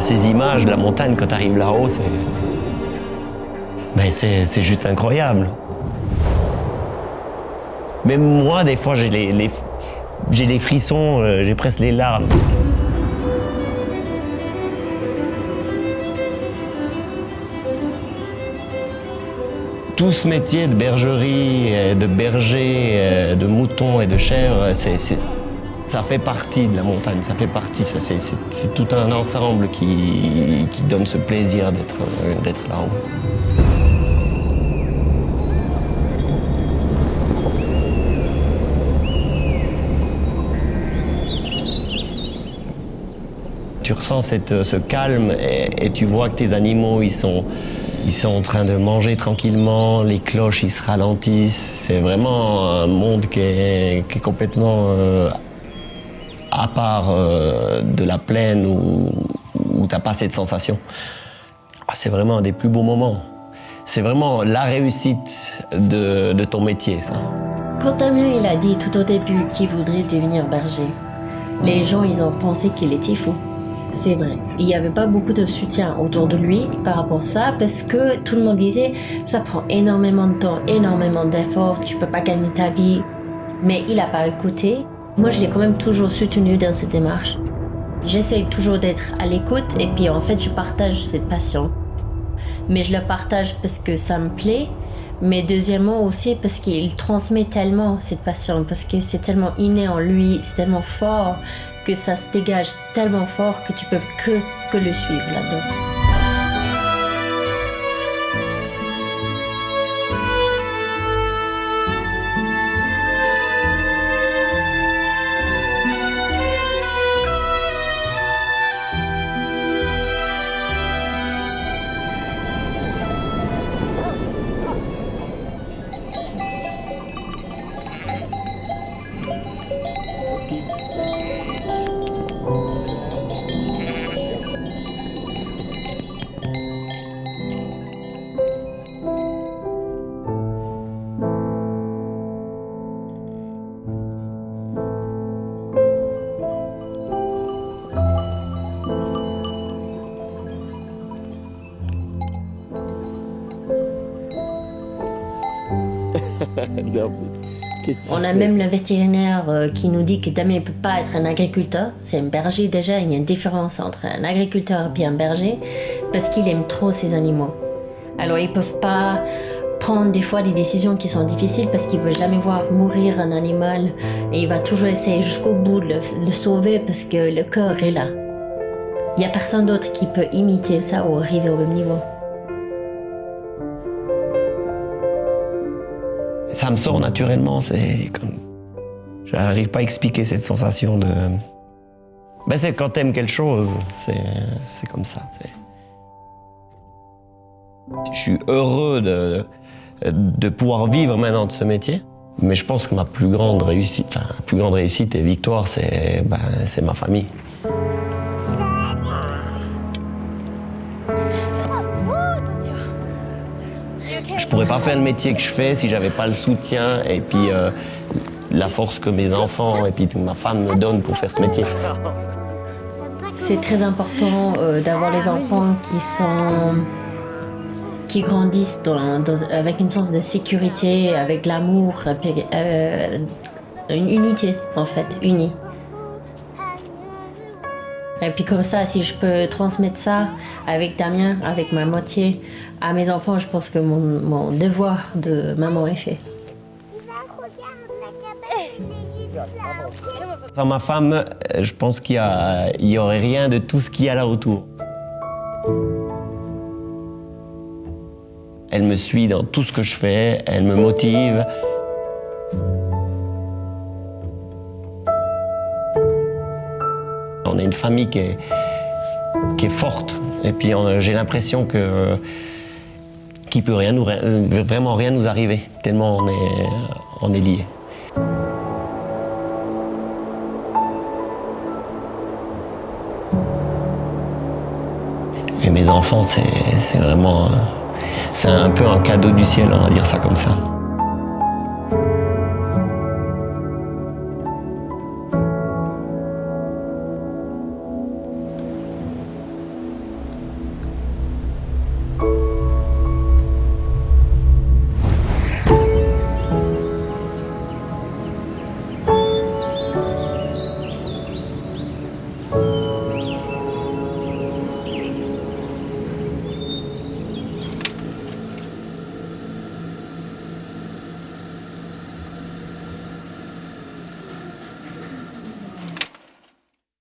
ces images de la montagne quand tu arrives là-haut, c'est... Ben, c'est juste incroyable. Même moi, des fois, j'ai les, j'ai les frissons, euh, j'ai presque les larmes. Tout ce métier de bergerie, de berger, euh, de mouton et de chèvre, ça fait partie de la montagne, ça fait partie, c'est tout un ensemble qui, qui donne ce plaisir d'être là-haut. tu ressens cette, ce calme et, tu vois que tes animaux, ils sont, ils sont en train de manger tranquillement, les cloches, ils se ralentissent. C'est vraiment un monde qui est, qui est complètement euh, à part euh, de la plaine où, où tu n'as pas cette sensation. Ah, c'est vraiment un des plus beaux moments. C'est vraiment la réussite de, de ton métier, ça. Quand Damien il a dit tout au début qu'il voudrait devenir berger, les gens ils ont pensé qu'il était fou. C'est vrai. Il n'y avait pas beaucoup de soutien autour de lui par rapport à ça parce que tout le monde disait ça prend énormément de temps, énormément d'efforts, tu peux pas gagner ta vie. Mais il n'a pas écouté. Moi, je l'ai quand même toujours soutenu dans cette démarche. J'essaye toujours d'être à l'écoute et puis en fait, je partage cette passion. Mais je la partage parce que ça me plaît, mais deuxièmement aussi parce qu'il transmet tellement cette passion, parce que c'est tellement inné en lui, c'est tellement fort que ça se dégage tellement fort que tu peux que, que le suivre là-dedans. On a même le vétérinaire euh, qui nous dit que Damien ne peut pas être un agriculteur. C'est un berger déjà, il y a une différence entre un agriculteur et un berger parce qu'il aime trop ses animaux. Alors ils peuvent pas prendre des fois des décisions qui sont difficiles parce qu'il veut jamais voir mourir un animal et il va toujours essayer jusqu'au bout de le, sauver parce que le cœur est là. Il n'y a personne d'autre qui peut imiter ça ou arriver au même niveau. Ça me sort naturellement. C'est comme. J'arrive pas à expliquer cette sensation de. Ben c'est quand t'aimes quelque chose, c'est comme ça. Je suis heureux de, de pouvoir vivre maintenant de ce métier. Mais je pense que ma plus grande réussite, enfin, plus grande réussite et victoire, c'est ben, ma famille. Je pourrais pas faire le métier que je fais si j'avais pas le soutien et puis euh, la force que mes enfants et puis ma femme me donnent pour faire ce métier. C'est très important euh, d'avoir les enfants qui sont qui grandissent avec une sens de sécurité, avec l'amour, euh, une unité en fait, unie. Et puis comme ça, si je peux transmettre ça avec Damien, avec ma moitié, à mes enfants, je pense que mon, devoir de maman est fait. Sans ma femme, je pense qu'il n'y aurait rien de tout ce qu'il y a là autour. Elle me suit dans tout ce que je fais, elle me motive. On est une famille qui est, forte. Et puis j'ai l'impression que qu'il peut vraiment rien nous arriver, tellement on est, on est liés. Et mes enfants, c'est vraiment... C'est un peu un cadeau du ciel, on va dire ça comme ça.